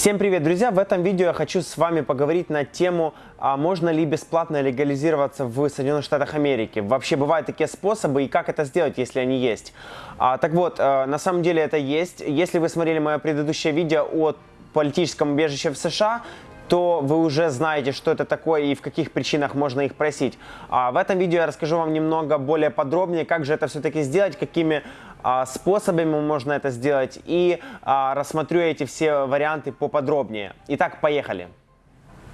Всем привет, друзья! В этом видео я хочу с вами поговорить на тему, а можно ли бесплатно легализироваться в Соединенных Штатах Америки. Вообще бывают такие способы и как это сделать, если они есть. А, так вот, а, на самом деле это есть. Если вы смотрели мое предыдущее видео о политическом убежище в США, то вы уже знаете, что это такое и в каких причинах можно их просить. А в этом видео я расскажу вам немного более подробнее, как же это все-таки сделать, какими способами можно это сделать и а, рассмотрю эти все варианты поподробнее. Итак, поехали.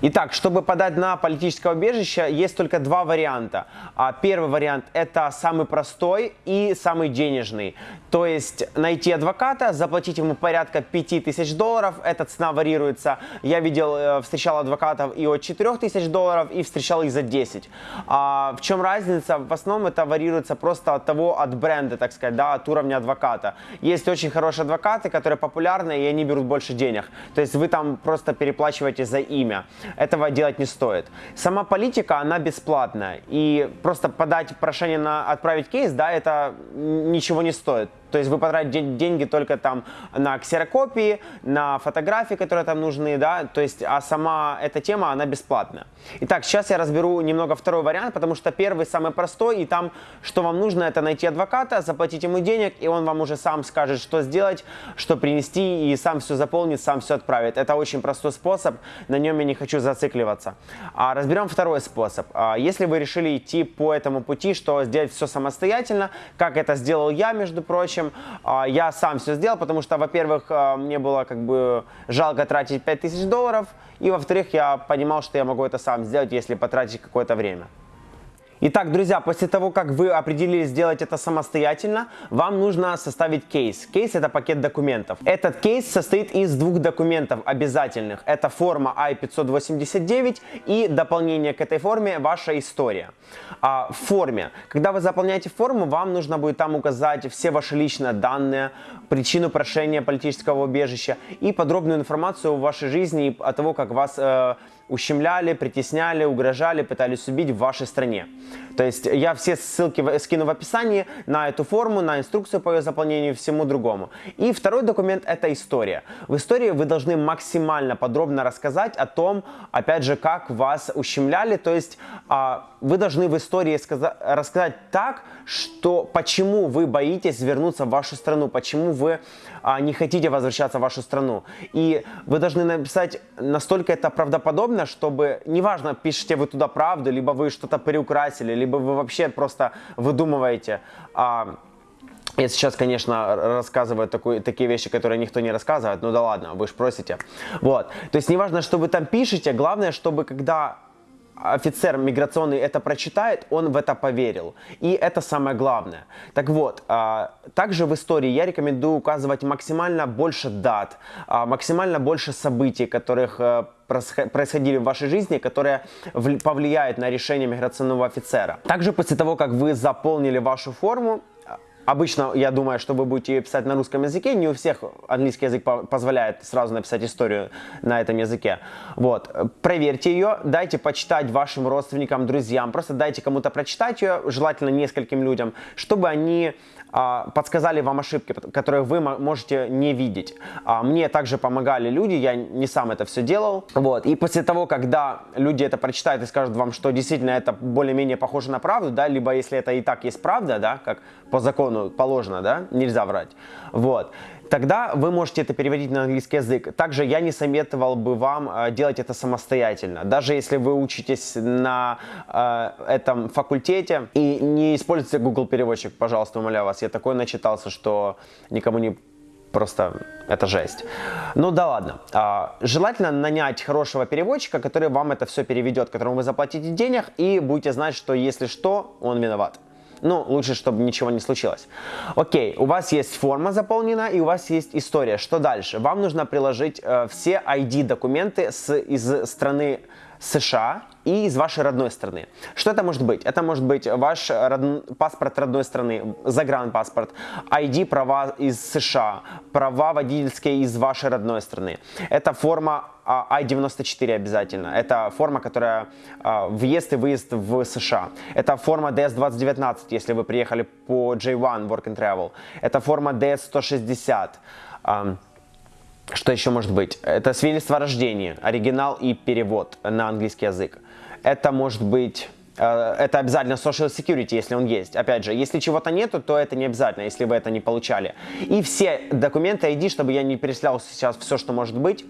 Итак, чтобы подать на политическое убежище, есть только два варианта. А, первый вариант – это самый простой и самый денежный. То есть найти адвоката, заплатить ему порядка 5000 долларов. Эта цена варьируется. Я видел, э, встречал адвокатов и от 4000 долларов, и встречал их за 10. А, в чем разница? В основном это варьируется просто от того, от бренда, так сказать, да, от уровня адвоката. Есть очень хорошие адвокаты, которые популярны, и они берут больше денег. То есть вы там просто переплачиваете за имя этого делать не стоит. Сама политика, она бесплатная. И просто подать прошение на отправить кейс, да, это ничего не стоит. То есть вы потратите деньги только там на ксерокопии, на фотографии, которые там нужны, да, то есть, а сама эта тема, она бесплатная. Итак, сейчас я разберу немного второй вариант, потому что первый самый простой, и там, что вам нужно, это найти адвоката, заплатить ему денег, и он вам уже сам скажет, что сделать, что принести, и сам все заполнит, сам все отправит. Это очень простой способ, на нем я не хочу зацикливаться. А разберем второй способ. А, если вы решили идти по этому пути, что сделать все самостоятельно, как это сделал я, между прочим, общем, а, я сам все сделал, потому что, во-первых, а, мне было как бы жалко тратить 5000 долларов, и, во-вторых, я понимал, что я могу это сам сделать, если потратить какое-то время. Итак, друзья, после того, как вы определились сделать это самостоятельно, вам нужно составить кейс. Кейс – это пакет документов. Этот кейс состоит из двух документов обязательных. Это форма I-589 и дополнение к этой форме – ваша история. А, в форме. Когда вы заполняете форму, вам нужно будет там указать все ваши личные данные, причину прошения политического убежища и подробную информацию о вашей жизни и о того, как вас э, ущемляли, притесняли, угрожали, пытались убить в вашей стране. То есть я все ссылки скину в описании на эту форму, на инструкцию по ее заполнению и всему другому. И второй документ это история. В истории вы должны максимально подробно рассказать о том, опять же, как вас ущемляли. То есть а, вы должны в истории рассказать так, что почему вы боитесь вернуться в вашу страну, почему вы а, не хотите возвращаться в вашу страну. И вы должны написать настолько это правдоподобно, чтобы, неважно, пишете вы туда правду, либо вы что-то приукрасили, либо вы вообще просто выдумываете. А, я сейчас, конечно, рассказываю такую, такие вещи, которые никто не рассказывает, ну да ладно, вы же просите. Вот. То есть неважно, что вы там пишете, главное, чтобы когда офицер миграционный это прочитает, он в это поверил. И это самое главное. Так вот, а, также в истории я рекомендую указывать максимально больше дат, а, максимально больше событий, которых э, происходили в вашей жизни, которые повлияют на решение миграционного офицера. Также после того, как вы заполнили вашу форму, Обычно, я думаю, что вы будете ее писать на русском языке. Не у всех английский язык позволяет сразу написать историю на этом языке. Вот. Проверьте ее, дайте почитать вашим родственникам, друзьям. Просто дайте кому-то прочитать ее, желательно нескольким людям, чтобы они а, подсказали вам ошибки, которые вы можете не видеть. А, мне также помогали люди, я не сам это все делал. Вот. И после того, когда люди это прочитают и скажут вам, что действительно это более-менее похоже на правду, да, либо если это и так есть правда, да, как по закону положено, да, нельзя врать. Вот тогда вы можете это переводить на английский язык. Также я не советовал бы вам э, делать это самостоятельно. Даже если вы учитесь на э, этом факультете и не используйте Google переводчик, пожалуйста, умоляю вас. Я такой начитался, что никому не просто это жесть. Ну да ладно. А, желательно нанять хорошего переводчика, который вам это все переведет, которому вы заплатите денег и будете знать, что если что, он виноват. Ну, лучше, чтобы ничего не случилось. Окей, у вас есть форма заполнена и у вас есть история. Что дальше? Вам нужно приложить э, все ID-документы из страны США и из вашей родной страны. Что это может быть? Это может быть ваш род... паспорт родной страны, загранпаспорт, ID права из США, права водительские из вашей родной страны. Это форма I-94 обязательно. Это форма, которая а, въезд и выезд в США. Это форма DS-2019, если вы приехали по J1 Work and Travel. Это форма DS-160. Что еще может быть? Это свидетельство о рождении, оригинал и перевод на английский язык. Это может быть Э, это обязательно social security, если он есть. Опять же, если чего-то нету, то это не обязательно, если вы это не получали. И все документы ID, чтобы я не перечислял сейчас все, что может быть,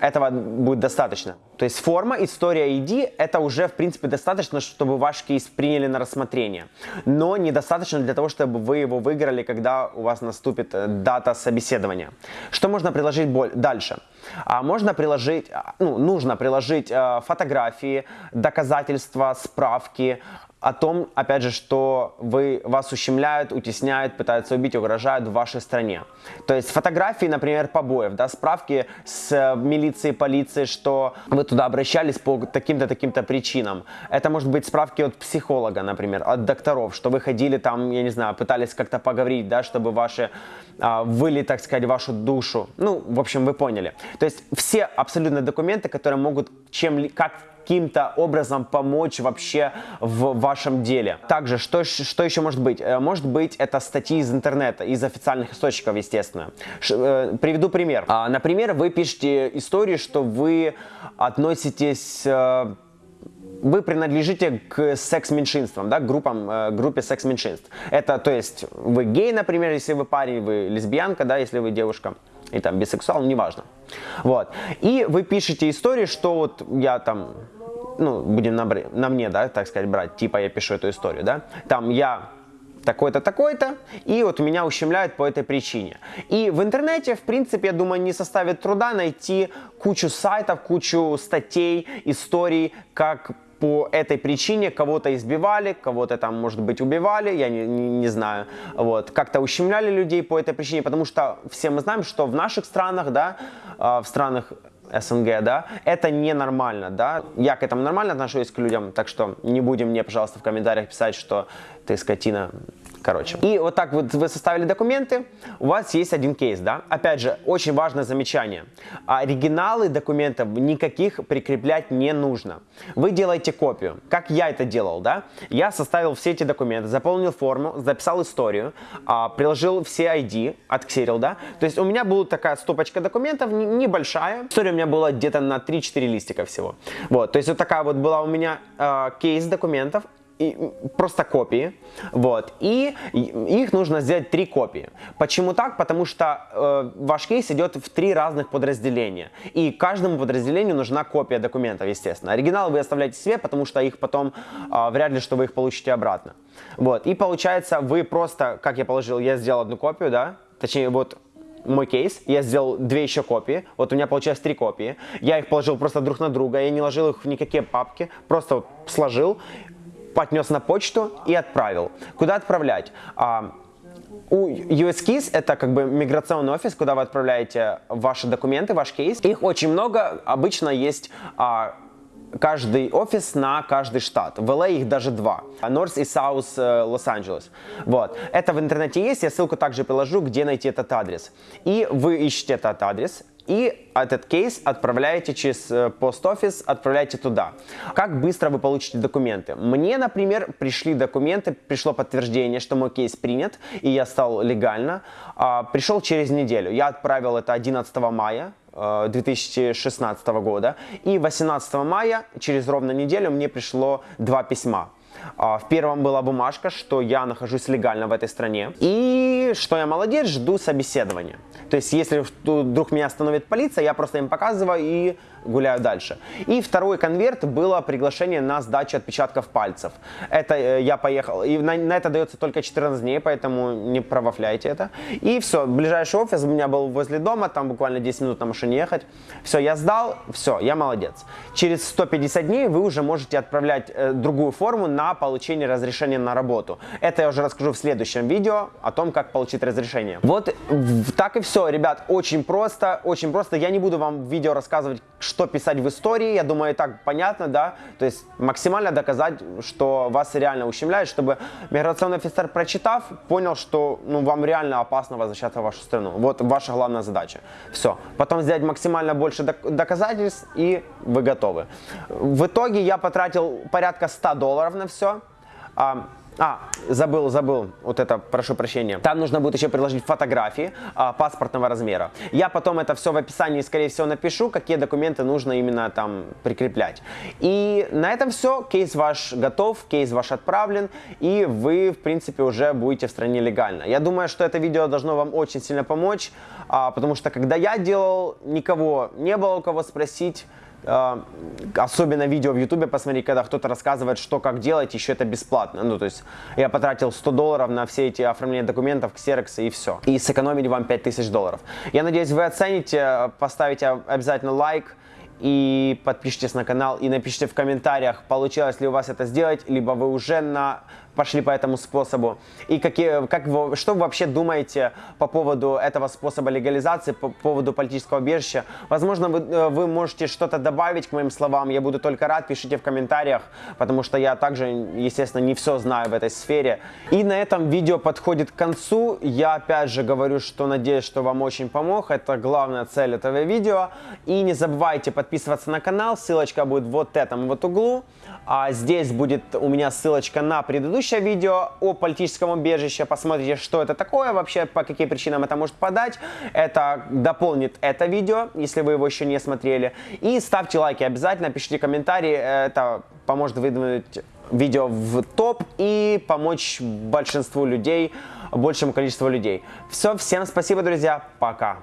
этого будет достаточно. То есть форма, история ID, это уже в принципе достаточно, чтобы ваш кейс приняли на рассмотрение. Но недостаточно для того, чтобы вы его выиграли, когда у вас наступит э, дата собеседования. Что можно приложить дальше? А можно приложить, а, ну, нужно приложить э, фотографии, доказательства, справки, о том, опять же, что вы, вас ущемляют, утесняют, пытаются убить, угрожают в вашей стране. То есть фотографии, например, побоев, да, справки с э, милицией, полицией, что вы туда обращались по таким-то, таким-то причинам. Это может быть справки от психолога, например, от докторов, что вы ходили там, я не знаю, пытались как-то поговорить, да, чтобы ваши, а, выли, так сказать, вашу душу. Ну, в общем, вы поняли. То есть все абсолютно документы, которые могут чем, как каким-то образом помочь вообще в вашем деле. Также, что, что еще может быть? Э, может быть, это статьи из интернета, из официальных источников, естественно. Ш, э, приведу пример. А, например, вы пишете историю, что вы относитесь... Э, вы принадлежите к секс-меньшинствам, да, группам, э, группе секс-меньшинств. Это, то есть, вы гей, например, если вы парень, вы лесбиянка, да, если вы девушка, и там бисексуал, неважно. Вот. И вы пишете историю, что вот я там ну, будем на, на мне, да, так сказать, брать, типа я пишу эту историю, да, там я такой-то, такой-то, и вот меня ущемляют по этой причине. И в интернете, в принципе, я думаю, не составит труда найти кучу сайтов, кучу статей, историй, как по этой причине кого-то избивали, кого-то там, может быть, убивали, я не, не, не знаю, вот, как-то ущемляли людей по этой причине, потому что все мы знаем, что в наших странах, да, а, в странах СНГ, да, это ненормально, да. Я к этому нормально отношусь к людям, так что не будем мне, пожалуйста, в комментариях писать, что ты скотина, Короче. И вот так вот вы составили документы, у вас есть один кейс, да? Опять же, очень важное замечание. Оригиналы документов никаких прикреплять не нужно. Вы делаете копию. Как я это делал, да? Я составил все эти документы, заполнил форму, записал историю, а, приложил все ID, отксерил, да? То есть у меня была такая стопочка документов, небольшая. История у меня была где-то на 3-4 листика всего. Вот, то есть вот такая вот была у меня э, кейс документов просто копии, вот, и их нужно сделать три копии. Почему так? Потому что э, ваш кейс идет в три разных подразделения, и каждому подразделению нужна копия документов, естественно. Оригинал вы оставляете себе, потому что их потом э, вряд ли, что вы их получите обратно. Вот, и получается, вы просто, как я положил, я сделал одну копию, да, точнее, вот мой кейс, я сделал две еще копии, вот у меня получилось три копии, я их положил просто друг на друга, я не ложил их в никакие папки, просто вот сложил, поднес на почту и отправил. Куда отправлять? А, у USKIS это как бы миграционный офис, куда вы отправляете ваши документы, ваш кейс. Их очень много, обычно есть а, каждый офис на каждый штат. В LA их даже два. North и South э, Лос-Анджелес. Вот. Это в интернете есть, я ссылку также приложу, где найти этот адрес. И вы ищете этот адрес, и этот кейс отправляете через пост-офис, э, отправляете туда. Как быстро вы получите документы? Мне, например, пришли документы, пришло подтверждение, что мой кейс принят, и я стал легально. А, пришел через неделю. Я отправил это 11 мая, 2016 э, года. И 18 мая, через ровно неделю, мне пришло два письма. А, в первом была бумажка, что я нахожусь легально в этой стране. И что я молодец, жду собеседования. То есть, если вдруг меня остановит полиция, я просто им показываю и гуляю дальше. И второй конверт было приглашение на сдачу отпечатков пальцев. Это э, я поехал, и на, на это дается только 14 дней, поэтому не провафляйте это. И все, ближайший офис у меня был возле дома, там буквально 10 минут на машине ехать. Все, я сдал, все, я молодец. Через 150 дней вы уже можете отправлять э, другую форму на получение разрешения на работу. Это я уже расскажу в следующем видео о том, как получить разрешение. Вот так и все, ребят, очень просто, очень просто. Я не буду вам в видео рассказывать, что писать в истории, я думаю, и так понятно, да, то есть максимально доказать, что вас реально ущемляют, чтобы миграционный офицер, прочитав, понял, что ну, вам реально опасно возвращаться в вашу страну. Вот ваша главная задача. Все. Потом сделать максимально больше доказательств, и вы готовы. В итоге я потратил порядка 100 долларов на все. А, забыл, забыл, вот это, прошу прощения. Там нужно будет еще приложить фотографии а, паспортного размера. Я потом это все в описании, скорее всего, напишу, какие документы нужно именно там прикреплять. И на этом все, кейс ваш готов, кейс ваш отправлен, и вы, в принципе, уже будете в стране легально. Я думаю, что это видео должно вам очень сильно помочь, а, потому что когда я делал, никого не было у кого спросить, особенно видео в ютубе посмотреть, когда кто-то рассказывает, что как делать, еще это бесплатно. Ну, то есть я потратил 100 долларов на все эти оформления документов, ксероксы и все. И сэкономили вам 5000 долларов. Я надеюсь, вы оцените, поставите обязательно лайк и подпишитесь на канал и напишите в комментариях, получилось ли у вас это сделать, либо вы уже на пошли по этому способу. И какие, как вы, что вы вообще думаете по поводу этого способа легализации, по поводу политического убежища? Возможно, вы, э, вы можете что-то добавить к моим словам. Я буду только рад. Пишите в комментариях, потому что я также, естественно, не все знаю в этой сфере. И на этом видео подходит к концу. Я опять же говорю, что надеюсь, что вам очень помог. Это главная цель этого видео. И не забывайте подписываться на канал. Ссылочка будет вот в этом вот углу. А здесь будет у меня ссылочка на предыдущее видео о политическом убежище. Посмотрите, что это такое вообще, по каким причинам это может подать. Это дополнит это видео, если вы его еще не смотрели. И ставьте лайки обязательно, пишите комментарии. Это поможет выдвинуть видео в топ и помочь большинству людей, большему количеству людей. Все, всем спасибо, друзья, пока.